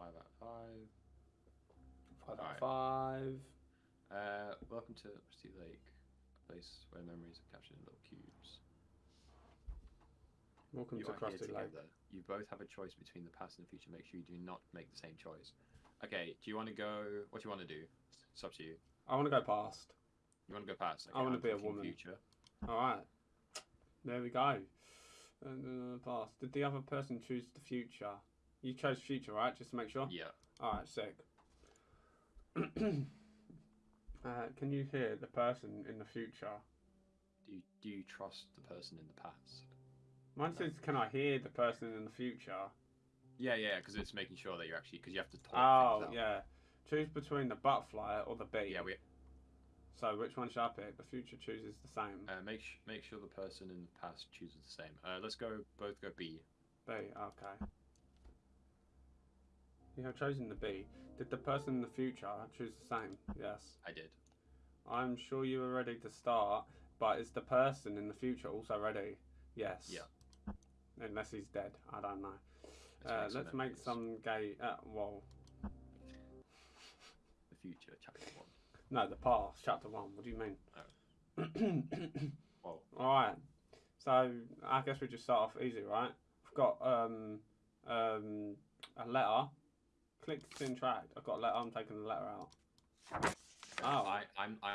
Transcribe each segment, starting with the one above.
Five out of five. Five out of five. Uh, welcome to Rusty Lake, a place where memories are captured in little cubes. Welcome you to are here Crusty Lake. together. You both have a choice between the past and the future. Make sure you do not make the same choice. Okay, do you want to go? What do you want to do? It's up to you. I want to go past. You want to go past? I wanna be a woman. Future. All right. There we go. And, uh, past. Did the other person choose the future? You chose future, right? Just to make sure. Yeah. All right, sick. uh, can you hear the person in the future? Do you, do you trust the person in the past? Mine says, "Can I hear the person in the future?" Yeah, yeah, because it's making sure that you're actually because you have to talk Oh, yeah. Choose between the butterfly or the bee. Yeah, we So which one should I pick? The future chooses the same. uh, make sh- make sure the person in the past chooses the same. Uh, let's go both go B. B. Okay. You have chosen the B. Did the person in the future choose the same? Yes. I did. I'm sure you were ready to start, but is the person in the future also ready? Yes. Yeah. Unless he's dead. I don't know. Let's uh, make some make some gay. Uh, well, the future chapter one. no, the past. Chapter one. What do you mean? Whoa. All right. So I guess we just start off easy, right? I've got um um a letter. Click to interact. I've got a letter. I'm taking the letter out. Oh. I, I'm I,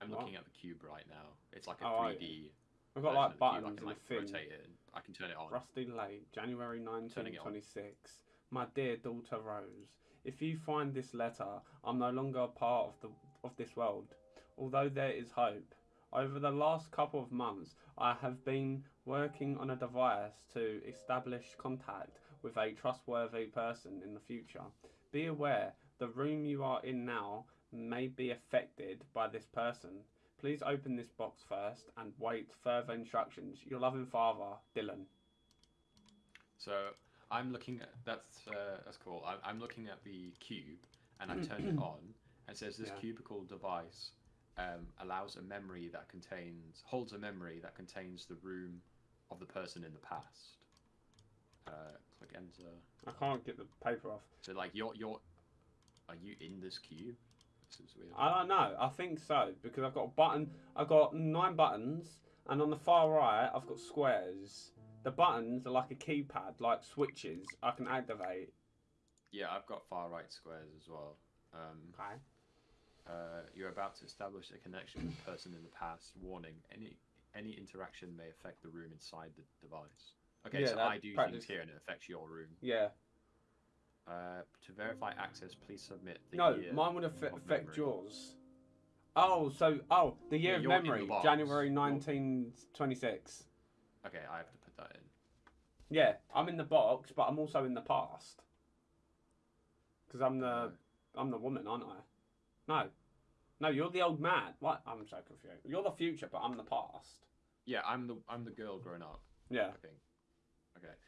I'm What? looking at the cube right now. It's like a oh, 3D. I've got like cube. I buttons can like rotate it. I can turn it on. Rusty Lake, January Turning it 1926. My dear daughter Rose, if you find this letter, I'm no longer a part of the of this world. Although there is hope. Over the last couple of months, I have been working on a device to establish contact with a trustworthy person in the future. Be aware, the room you are in now may be affected by this person. Please open this box first and wait further instructions. Your loving father, Dylan. So I'm looking at that's uh, that's cool. I'm, I'm looking at the cube and I turn it on and it says this Yeah. cubicle device um, allows a memory that contains holds a memory that contains the room of the person in the past. Uh, click enter. I can't get the paper off. So like you're you're are you in this cube? This is weird. I don't know. I think so because I've got a button. I've got nine buttons, and on the far right, I've got squares. The buttons are like a keypad, like switches. I can activate. Yeah, I've got far right squares as well. Um, Okay. uh, you're about to establish a connection with a person in the past. Warning: any any interaction may affect the room inside the device. Okay, Yeah, so I do practice- things here and it affects your room. Yeah. Uh, to verify access, please submit the No, mine would affe- affect memory. yours. Oh, so oh, the year Yeah, of you're in the memory. January 1926. Okay, I have to put that in. Yeah, I'm in the box, but I'm also in the past. Because I'm the I'm the woman, aren't I? No, no, you're the old man. What? I'm so confused. You're the future, but I'm the past. yeah, I'm the I'm the girl grown up. Yeah. I think.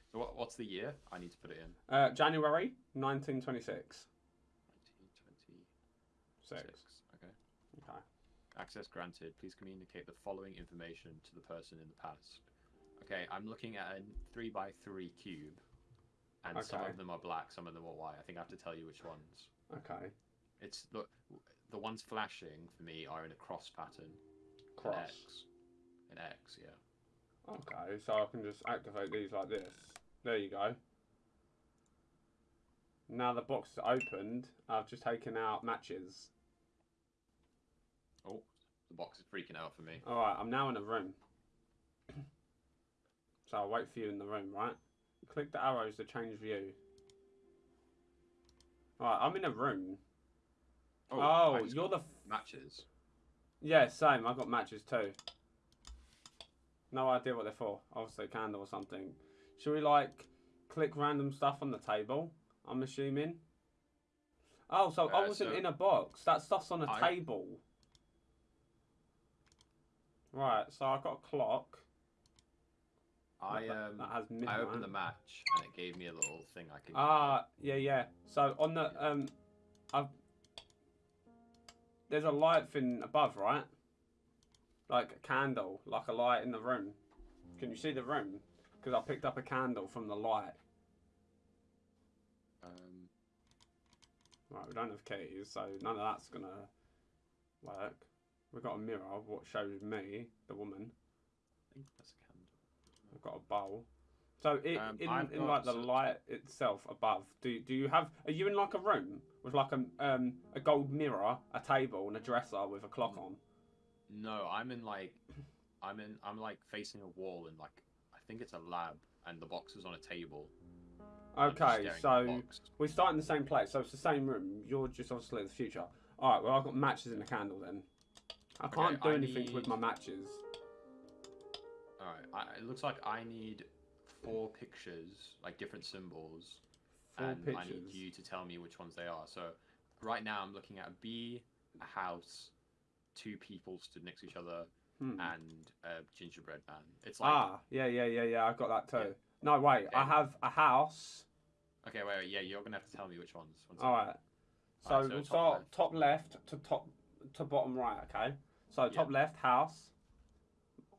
Okay, so what, what's the year? I need to put it in. Uh, January 1926. 1926. Six. Okay. Okay. Access granted. Please communicate the following information to the person in the past. Okay, I'm looking at a three by three cube, and some of them are black, some of them are white. I think I have to tell you which ones. Okay. It's the the ones flashing for me are in a cross pattern. Cross. An X. An X, yeah. Okay, so I can just activate these like this. There you go. Now the box is opened. I've just taken out matches. Oh, the box is freaking out for me. All right, I'm now in a room. so I'll wait for you in the room, right? Click the arrows to change view. All right, I'm in a room. Oh, oh just you're the matches. Yeah, same. I've got matches too. No idea what they're for. Obviously, a candle or something. Should we like click random stuff on the table? I'm assuming. Oh, so I Uh, wasn't so- in a box. That stuff's on a I- table. Right. So I got a clock. I um. I opened the match and it gave me a little thing I could. Ah, yeah, yeah. So on the um, I've there's a light thing above, right? Like a candle, like a light in the room. Can you see the room? Because I picked up a candle from the light. Um, Right, we don't have keys, so none of that's gonna work. We've got a mirror, what shows me, the woman. I think that's a candle. I've got a bowl. So it, Um, in, I've in like the light itself above, do do you have? Are you in like a room with like a um a gold mirror, a table, and a dresser with a clock on? No, I'm in like, I'm in, I'm like facing a wall in like, I think it's a lab, and the box is on a table. Okay, staring at the so we start in the same place, so it's the same room. You're just obviously in the future. All right, well I've got matches in the candle then. I Okay, can't do I anything with my matches. All right, I, it looks like I need four pictures, like different symbols, Four and I need you to tell me which ones they are. So, right now I'm looking at a bee, a house, two people stood next to each other, Hmm. and a gingerbread man. It's like ah, yeah, yeah, yeah, yeah. I've got that too. Yeah. No, wait. I have a house. okay, wait, wait, yeah, you're gonna have to tell me which ones. One All right. So Alright, so we'll top start left. top left to top to bottom right. Okay. So top left house.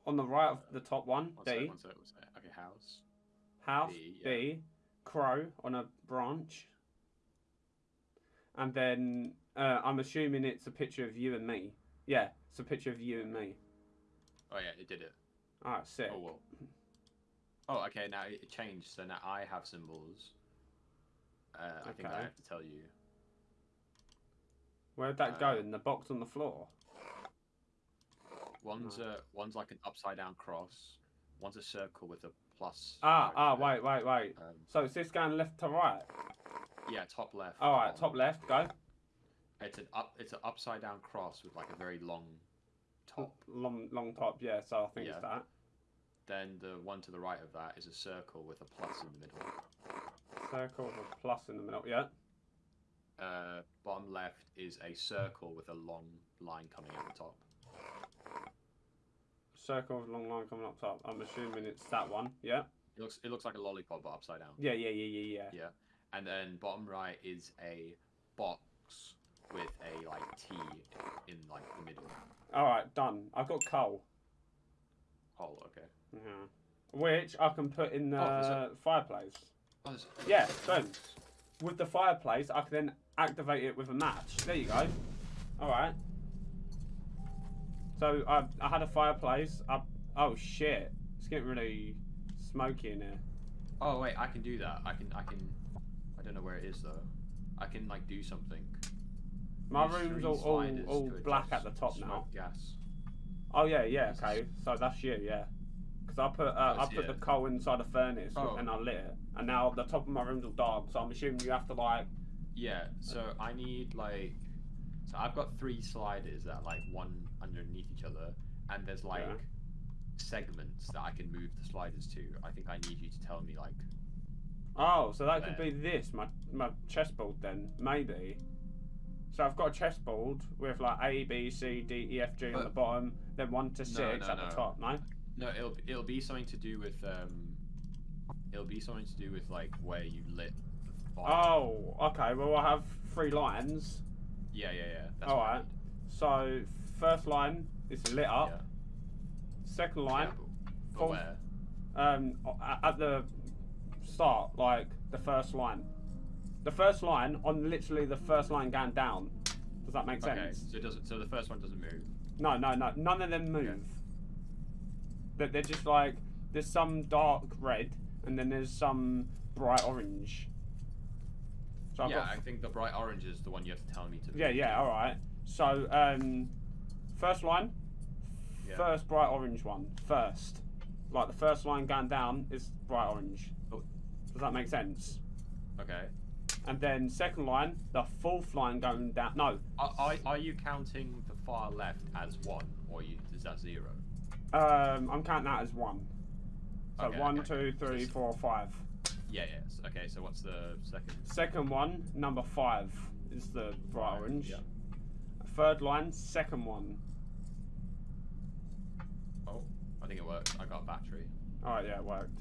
On the right of the top one, One D. sec, one sec, one sec. Okay, house. House B, yeah. B. Crow on a branch. And then uh, I'm assuming it's a picture of you and me. Yeah, it's a picture of you and me. Oh yeah, it did it. Right, sick. Oh well. Oh, okay. Now it changed. So now I have symbols. Uh, I think I have to tell you. Where'd that go? Uh, In the box on the floor. One's a one's like an upside down cross. One's a circle with a plus. Ah, ah, wait, wait, wait. Um, So is this going left to right? yeah, top left. All right, bottom. top left, go. It's an up. It's an upside down cross with like a very long top. Long, long top. Yeah. So I think Yeah. it's that. Then the one to the right of that is a circle with a plus in the middle. Circle with a plus in the middle. Yeah. Uh, bottom left is a circle with a long line coming at the top. Circle with a long line coming up top. I'm assuming it's that one. Yeah. It looks it looks like a lollipop but upside down. Yeah, yeah, yeah, yeah, yeah. Yeah. And then bottom right is a box with a like T in like the middle. All right, done. I've got coal. Oh, okay. Yeah. Which I can put in the Oh, fireplace. Oh, Yeah, boom. With the fireplace, I can then activate it with a match. There you go. All right. So I, I had a fireplace. I, oh shit! It's getting really smoky in here. Oh wait, I can do that. I can I can I don't know where it is though. I can like do something. My room's all, all, all black at the top now. Gas. Oh yeah, yeah, okay. So that's you, yeah. Because I put uh, I put the coal inside a furnace Oh. and I lit it, and now the top of my room's all dark. So I'm assuming you have to like. Yeah. So I need like so I've got three sliders that are like one underneath each other, and there's like Yeah. segments that I can move the sliders to. I think I need you to tell me like Oh, so that could be this my my chessboard then maybe. So I've got a chessboard with like A B C D E F G on the bottom, then one to six no, at no. the top. No. no, it'll it'll be something to do with um, it'll be something to do with like where you lit the fire. Oh, okay. Well, I have three lines. Yeah, yeah, yeah. That's All right. So first line is lit up. Yeah. Second Yeah, line, but, but Fourth- where? um, at the start, like the first line. The first line on literally the first line going down. Does that make sense? Okay, so it doesn't. So the first one doesn't move. No, no, no. None of them move. That they're just like there's some dark red and then there's some bright orange. So yeah, I think the bright orange is the one you have to tell me to. yeah, yeah. All right. So um, first line, Yeah. first bright orange one first. Like the first line going down is bright orange. Oh. Does that make sense? Okay. And then second line, the fourth line going down. No, Are, are, are you counting the far left as one, or you, is that zero? um, I'm counting that as one. So Okay, one, okay. two, three, So- four, five. Yeah, yes. Okay, so what's the second? Second one, number five, is the bright orange. yeah. Third line, second one. Oh, I think it worked. I got a battery. Alright, yeah, it worked.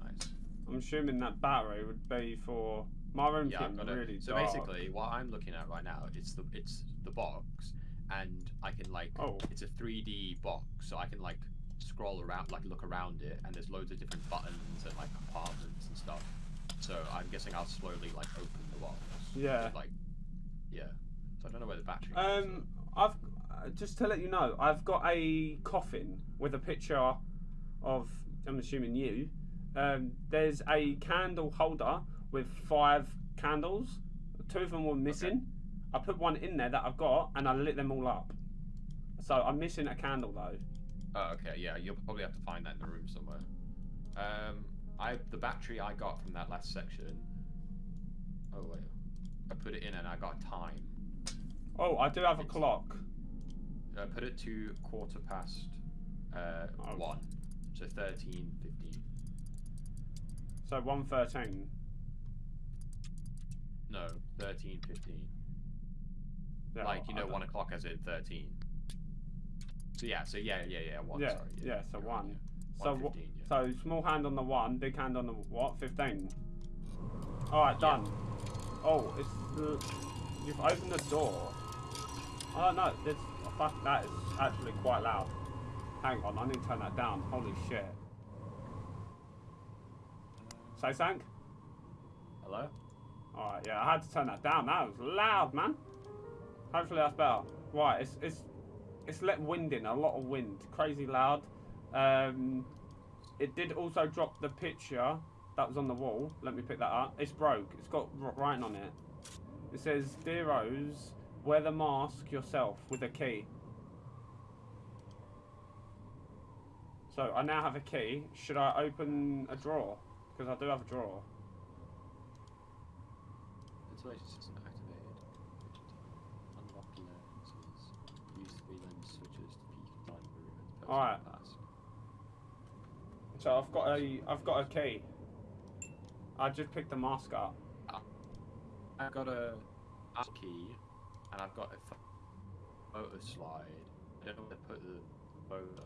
Nice. I'm assuming that battery would be for my room's Yeah, getting really it. So dark. basically, what I'm looking at right now, it's the it's the box, and I can like Oh. it's a 3D box, so I can like scroll around, like look around it, and there's loads of different buttons and like compartments and stuff. So I'm guessing I'll slowly like open the box. Yeah. Like, yeah. So I don't know where the battery. is, Um, I've uh, just to let you know, I've got a coffin with a picture of. I'm assuming you. Um, there's a candle holder with five candles. Two of them were missing. I put one in there that I've got, and I lit them all up. So I'm missing a candle though. Oh, okay, yeah, you'll probably have to find that in the room somewhere. Um, I the battery I got from that last section. Oh wait, I put it in and I got time. Oh, I do have a clock. I put it to quarter past uh, Oh. one, so thirteen fifteen. So one thirteen. No, thirteen fifteen. Yeah, like you know, one o'clock as in thirteen. So yeah, so yeah, yeah, yeah, one. Yeah, sorry, yeah, so you're right, one. yeah. So, One fifteen. Yeah. so small hand on the one, big hand on the what? Fifteen. All right, Yeah. done. Oh, it's the, you've opened the door. Oh don't. This fuck that is actually quite loud. Hang on, I need to turn that down. Holy shit. Uh, Say sank. Hello. All right, yeah, I had to turn that down. That was loud, man. Hopefully that's better. Right, it's it's it's let wind in, a lot of wind, crazy loud. Um, it did also drop the picture that was on the wall. Let me pick that up. It's broke. It's got writing on it. It says, "Dear Rose, wear the mask yourself with a key." So I now have a key. Should I open a drawer? Because I do have a drawer. System activated. Unlock lenses. Use three lens switches to peek inside the room as the Alright. So I've got a I've got a key. I just picked the mask up. I've got a key, and I've got a photo slide. I don't know where to put the photo.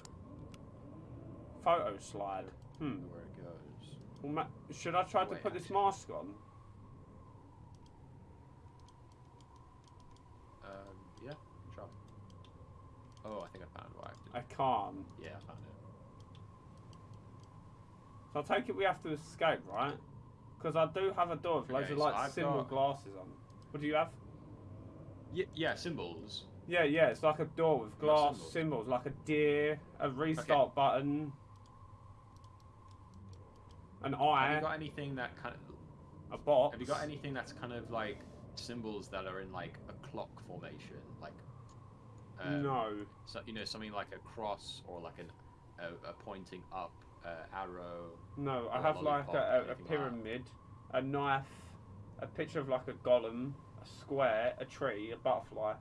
Photo slide. Hmm. where it goes. Well, should I try to Wait, put this mask on? Um, yeah, try. Oh, I think I found what I I can't. Yeah, I found it. So I take it we have to escape, right? Because I do have a door with loads Okay, of like I've symbol got- glasses on. What do you have? Yeah, yeah, symbols. Yeah, yeah, it's like a door with glass symbols? symbols, like a deer, a restart button, an eye. Have you got anything that kind of? a box. Have you got anything that's kind of like symbols that are in like a clock formation, like? Um, no. So you know something like a cross or like an a, a pointing up uh, arrow. No, I have like a, a, a anything like pyramid, a knife, a picture of like a golem, a square, a tree, a butterfly.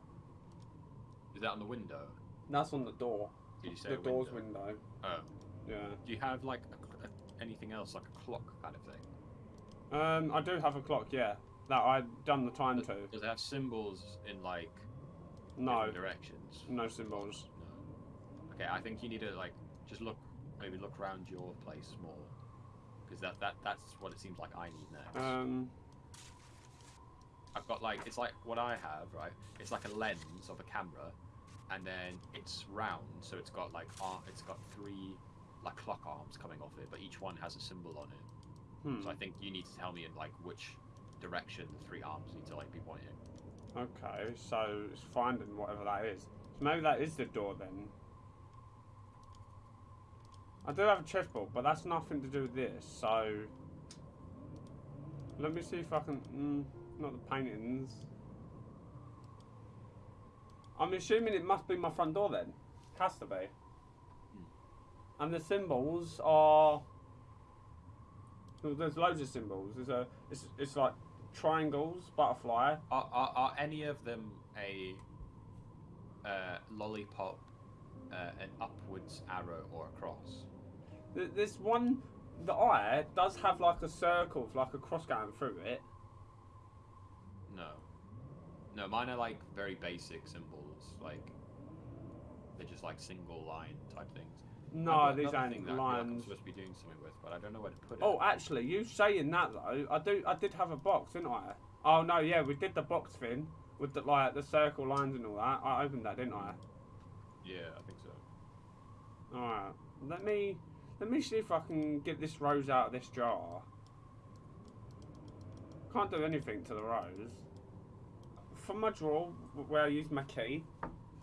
Is that on the window? That's on the door. Did you say The door's window? window. Oh, Yeah. do you have like a, a, anything else like a clock kind of thing? Um, I do have a clock. Yeah, that I've done the time Does, to. does it have symbols in like No, directions? no symbols. No. Okay, I think you need to like just look, maybe look around your place more, because that that that's what it seems like I need next. Um, I've got like it's like what I have, right? It's like a lens of a camera, and then it's round, so it's got like ar- it's got three like clock arms coming off it, but each one has a symbol on it. hmm. So I think you need to tell me in like which direction the three arms need to like be pointing. Okay, so it's finding whatever that is. So maybe that is the door then. I do have a chessboard, but that's nothing to do with this. So let me see if I can. Mm, not the paintings. I'm assuming it must be my front door then. It Has to be. And the symbols are. well, There's loads of symbols. There's a. It's, it's like triangles, butterfly, Are, are, are any of them a uh, lollipop, uh, an upwards arrow, or a cross? Th- This one, the eye does have like a circle, with like a cross going through it. No. No, mine are like very basic symbols. Like they're just like single line type things. No, these ain't that I'm lines. supposed to be doing something with, but I don't know where to put it. Oh, actually, you saying that though, I do. I did have a box, didn't I? Oh no, yeah, we did the box thing with the like the circle lines and all that. I opened that, didn't I? yeah, I think so. All right. Let me let me see if I can get this rose out of this jar. can't do anything to the rose. From my drawer, where I used my key,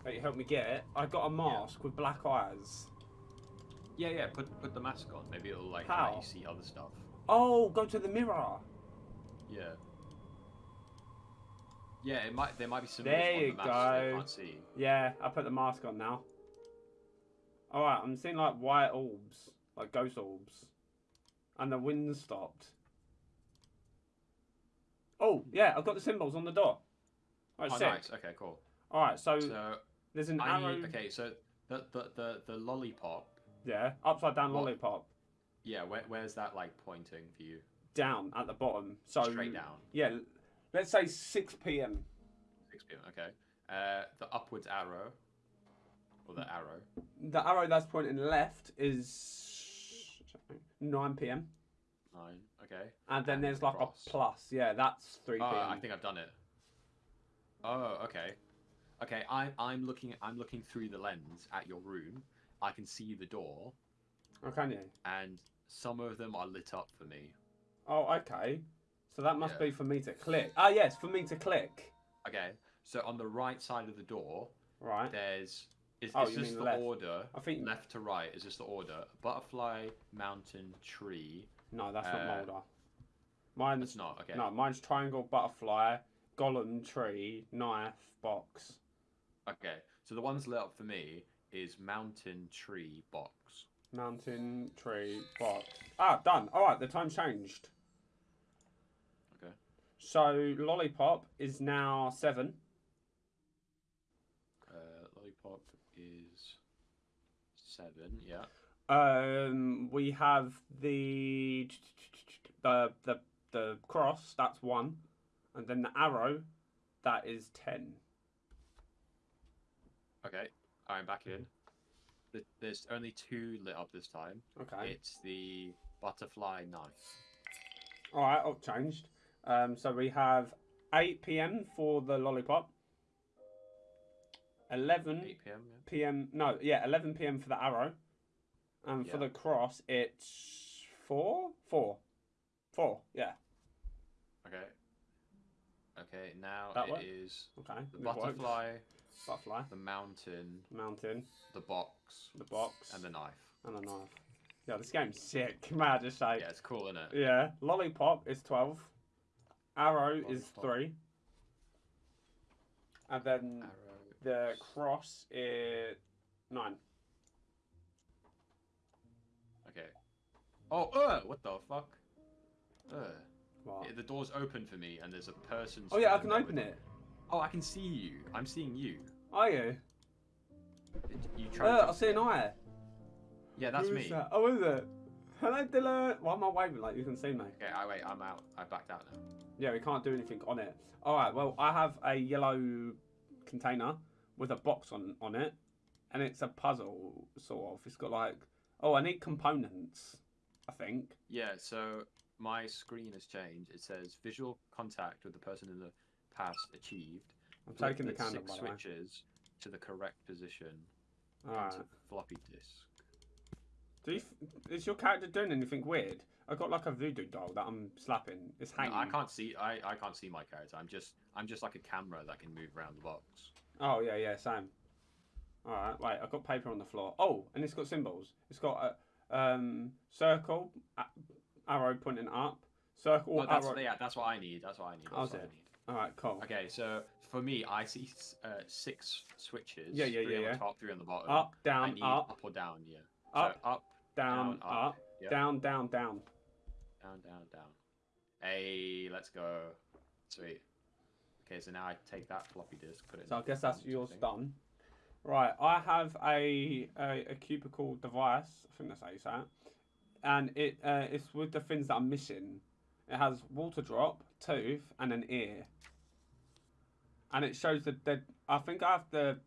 that you helped me get, it, I got a mask with black eyes. Yeah, yeah. Put put the mask on. Maybe it'll like How? let you see other stuff. Oh, go to the mirror. Yeah. Yeah, it might. There might be some There on you the go. you can't see. Yeah, I put the mask on now. Alright, I'm seeing like white orbs, like ghost orbs. And the wind stopped. Oh, yeah, I've got the symbols on the door. Alright, oh, sick. nice. Okay, cool. Alright, so, So there's an I arrow. need. Okay, so the the the, the lollipop. Yeah, upside down What? lollipop. Yeah, where, where's that like pointing for you? Down at the bottom. So Straight down. Yeah, let's say 6 p.m. 6 p.m. Okay. Uh, the upwards arrow. Or the arrow. The arrow that's pointing left is 9 p.m. Nine. Okay. And then And there's like cross. a plus. Yeah, that's 3 Oh, I think I've done it. Oh, okay. Okay, I'm I'm looking I'm looking through the lens at your room. I can see the door, Oh, can you? and some of them are lit up for me. Oh, okay. So that must Yeah. be for me to click. Ah, yes, for me to click. Okay, so on the right side of the door, Right. there's is, Oh, is this the left. order? I think. Left to right is this the order? Butterfly, mountain, tree. No, that's Uh, not Mulder. Mine's It's not okay. no, mine's triangle, butterfly, golem, tree, knife, box. Okay, so the ones lit up for me is mountain, tree, box. Mountain, tree, box. Ah, done. All right, the time's changed. Okay. So lollipop is now seven. Uh, lollipop is seven. Yeah. Um, we have the the the the cross. That's one, and then the arrow, that is ten. Okay, I'm back in. Th- There's only two lit up this time. Okay. It's the butterfly knife. All right. Oh, changed. Um, so we have eight p.m. for the lollipop. Eleven 8 p.m. Yeah. p.m. No, yeah, eleven p.m. for the arrow, and for Yeah. the cross it's four, four, four. Yeah. Okay. Okay, now That it work? is Okay. the it worked. Butterfly, the mountain, mountain, the box, the box, and the knife. and the knife. Yeah, this game's sick. Mad just say. Yeah, it's cool, isn't it? Yeah. Lollipop is twelve. Arrow is three. And then Arrow. the cross is nine. Okay. Oh, uh, what the fuck? Uh, What? the door's open for me, and there's a person. Oh yeah, I can open with- it. Oh, I can see you. I'm seeing you. Are you? You try. Uh, I see an eye. Yeah, that's Who me. that? Oh, is it? Hello, Dylan. Why am I waving like you can see me? Okay, I wait. I'm out. I backed out now. Yeah, we can't do anything on it. All right. Well, I have a yellow container with a box on on it, and it's a puzzle sort of. It's got like, oh, I need components. I think. Yeah, so my screen has changed. It says visual contact with the person in the past achieved. I'm taking the candle six the way. switches to the correct position All onto right. floppy disk. Do you, f- is your character doing anything weird? I got like a voodoo doll that I'm slapping. It's No, hanging. I can't see. I, I can't see my character. I'm just I'm just like a camera that can move around the box. Oh yeah, yeah, same. All right, wait. I've got paper on the floor. Oh, and it's got symbols. It's got a um, circle, arrow pointing up, circle, that's arrow. yeah. That's what I need. That's what I need. That's Oh, what I need. All right, cool. Okay, so for me, I see uh, six switches. Yeah, yeah, three yeah, on yeah. the top, three on the bottom. Up, down, up, up or down. Yeah. up, so up, down, down, up. up, Yep. down, down, down. down, down, down. Hey, let's go. Sweet. Okay, so now I take that floppy disk, put it. So I guess that's yours thing. done. Right, I have a, a a cubicle device. I think that's how you say it. And it uh, it's with the things that I'm missing. It has water drop, tooth, and an ear. And it shows the dead. I think I have to.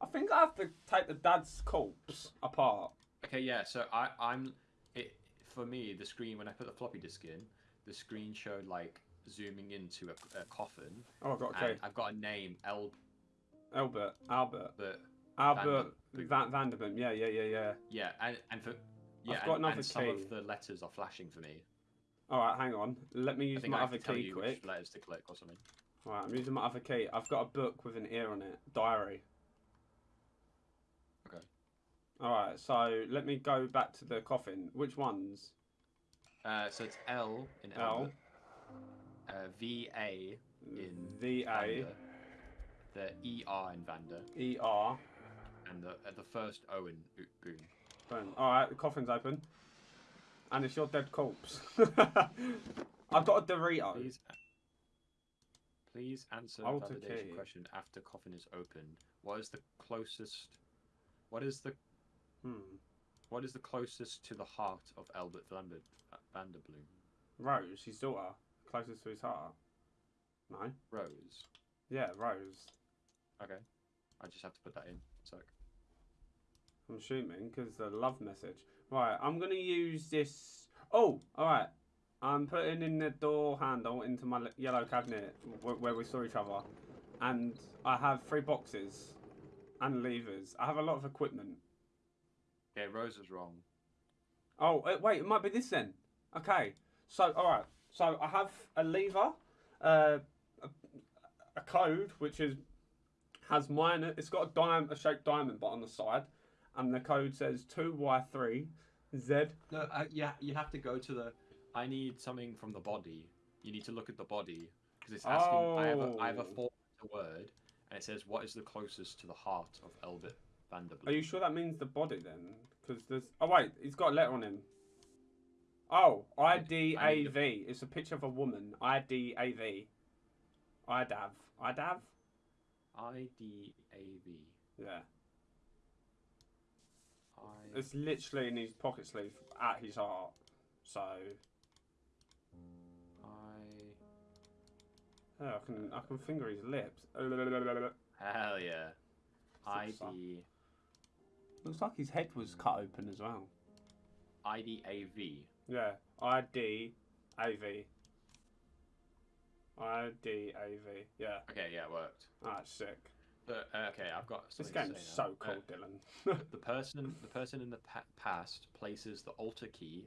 I think I have to take the dad's corpse apart. Okay, yeah. So I, I'm. It for me, the screen when I put the floppy disk in, the screen showed like zooming into a, a coffin, Oh, I've got okay. I've got a name, El. Albert. Albert, Albert, Albert Van Vanderbilt. Yeah, yeah, yeah, yeah. Yeah, and and for yeah, I've got and, another and some key. of the letters are flashing for me. All right, hang on. Let me use my I other key quick. letters to click or something. All right, I'm using my other key. I've got a book with an ear on it. Diary. Okay. All right, so let me go back to the coffin. Which ones? Uh, so it's L in L. Uh, V A in V A the E R in Vander, E R. and the uh, the first O in Boone. Boom. All right, the coffin's open, and it's your dead corpse. I've got a Dorito. Please, please answer Alter the validation key. question after coffin is opened. What is the closest? What is the Hmm. what is the closest to the heart of Albert Lambert Vanderboom? Rose, his daughter, closest to his heart. No. Rose. Yeah, Rose. Okay, I just have to put that in. So I'm assuming because the love message. Right, I'm gonna use this. Oh, all right. I'm putting in the door handle into my yellow cabinet where we saw each other, and I have three boxes and levers. I have a lot of equipment. yeah, Rose was wrong. Oh, uh, wait, it might be this then. Okay, so all right, so I have a lever, uh, a, a code which is has mine. It's got a diamond, a shaped diamond, but on the side, and the code says two Y three Z. No, uh, yeah, you have to go to the. I need something from the body. You need to look at the body because it's asking. Oh. I have a, I have a Oh. four word, and it says what is the closest to the heart of Albert Vanderboom. Are you sure that means the body then? Because there's. Oh wait, he's got a letter on him. Oh, I D A V. It's a picture of a woman. I D A V. IDAV. IDAV. I D A V. Yeah. It's literally in his pocket sleeve at his heart. So I. yeah, I can I can finger his lips. Hell yeah. I Six, Looks like his head was cut open as well. I D A V. Yeah, I D A V. I D A V. Yeah, Okay, yeah, it worked. that's sick. But uh, okay, I've got. This game's so cool, Uh, Dylan. the person, the person in the pa- past places the altar key,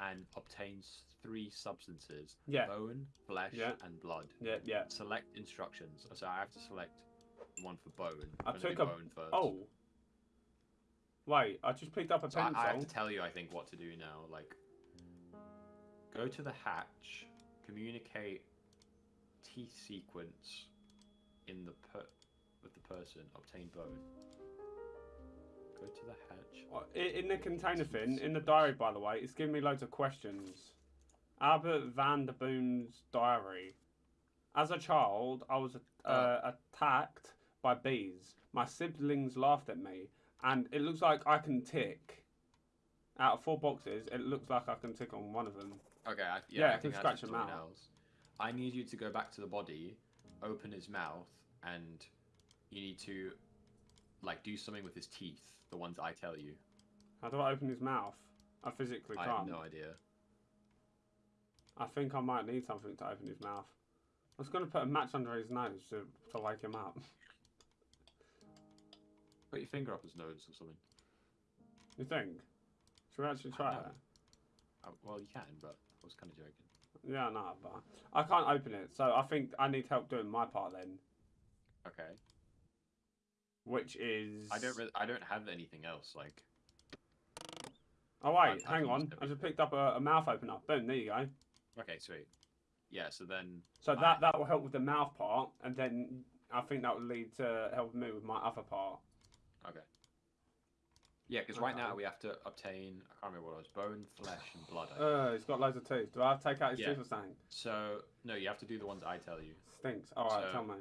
and obtains three substances: yeah, bone, flesh, Yeah. and blood. yeah, yeah. Select instructions. So I have to select one for bone. I took a- bone first. Oh, wait! I just picked up a So I, pencil. I have to tell you, I think, what to do now. Like, go to the hatch, communicate T sequence in the per- with the person, obtain bone. Go to the hatch. Uh, In the container thing, in the diary, by the way, it's giving me loads of questions. Albert Vanderboom's diary. As a child, I was uh, attacked by bees. My siblings laughed at me, and it looks like I can tick. Out of four boxes, it looks like I can tick on one of them. Okay, I, Yeah, yeah, I I can scratch someone out. else. I need you to go back to the body, open his mouth, and you need to like do something with his teeth. The ones I tell you. How do I open his mouth? I physically I can't. I have no idea. I think I might need something to open his mouth. I was going to put a match under his nose to, to wake him up. Put your finger up his nose or something. You think? Should we actually try No. it? Uh, well, you can, but I was kind of joking. Yeah, no, but I can't open it, so I think I need help doing my part then, Okay. Which is. I don't. I don't have anything else. Like. Oh wait, I hang can on. I just picked up a, a mouth opener. Boom, there you go. Okay, sweet. Yeah. So then. So I- that that will help with the mouth part, and then I think that will lead to help me with my other part. Okay. Yeah, because right now we have to obtain. I can't remember what it was. Bone, flesh, and blood. Oh. Uh, he's got loads of teeth. Do I have to take out his Yeah. teeth or something? So no, you have to do the ones I tell you. Stinks. All right, So- tell me.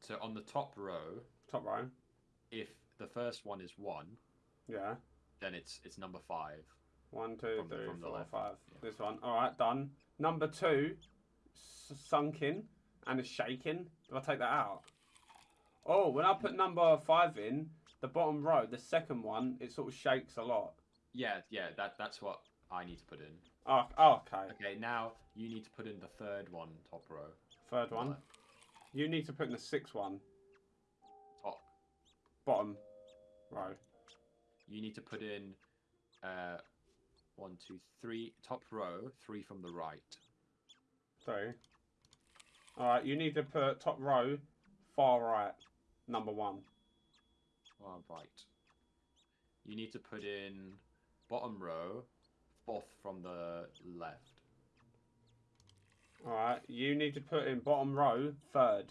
So on the top row, Top row. If the first one is one, Yeah. then it's it's number five. One, two, From three, from the four, five. yeah. This one. All right, done. Number two, sunk in and is shaking. Do I take that out? Oh, when I put number five in, the bottom row, the second one, it sort of shakes a lot. Yeah, yeah. That that's what I need to put in. Oh, oh okay. Okay, now you need to put in the third one, top row. Third one. left. You need to put in the sixth one. Bottom row. You need to put in uh, One, two, three. Top row, three from the right. Three. Alright, you need to put top row, far right, number one. Far right. You need to put in bottom row, fourth from the left. Alright, you need to put in bottom row, third,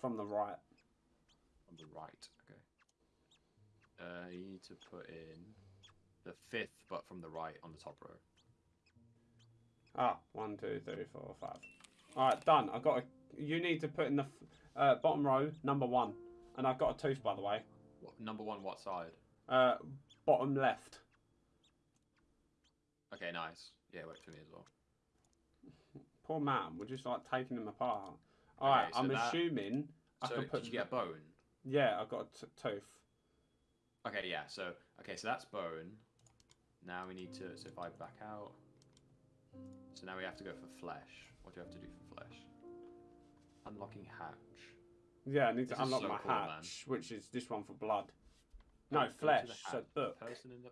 from the right. On the right, you need to put in the fifth, but from the right on the top row. Ah, one, two, three, four, five. Alright, done. I got a. You need to put in the f- uh, bottom row, number one. And I've got a tooth, by the way. What, number one, what side? Uh, bottom left. Okay, nice. Yeah, works for me as well. Poor man, we're just like taking them apart. Alright, so I'm that- assuming I so can put. did you get a bone? Yeah, I got a t- tooth. Okay, yeah. So okay, so that's bone. Now we need to. So if I back out. So now we have to go for flesh. What do we have to do for flesh? Unlocking hatch. Yeah, I need to This is unlock so my cool, man. hatch, which is this one for blood. No, flesh. So book. Person in the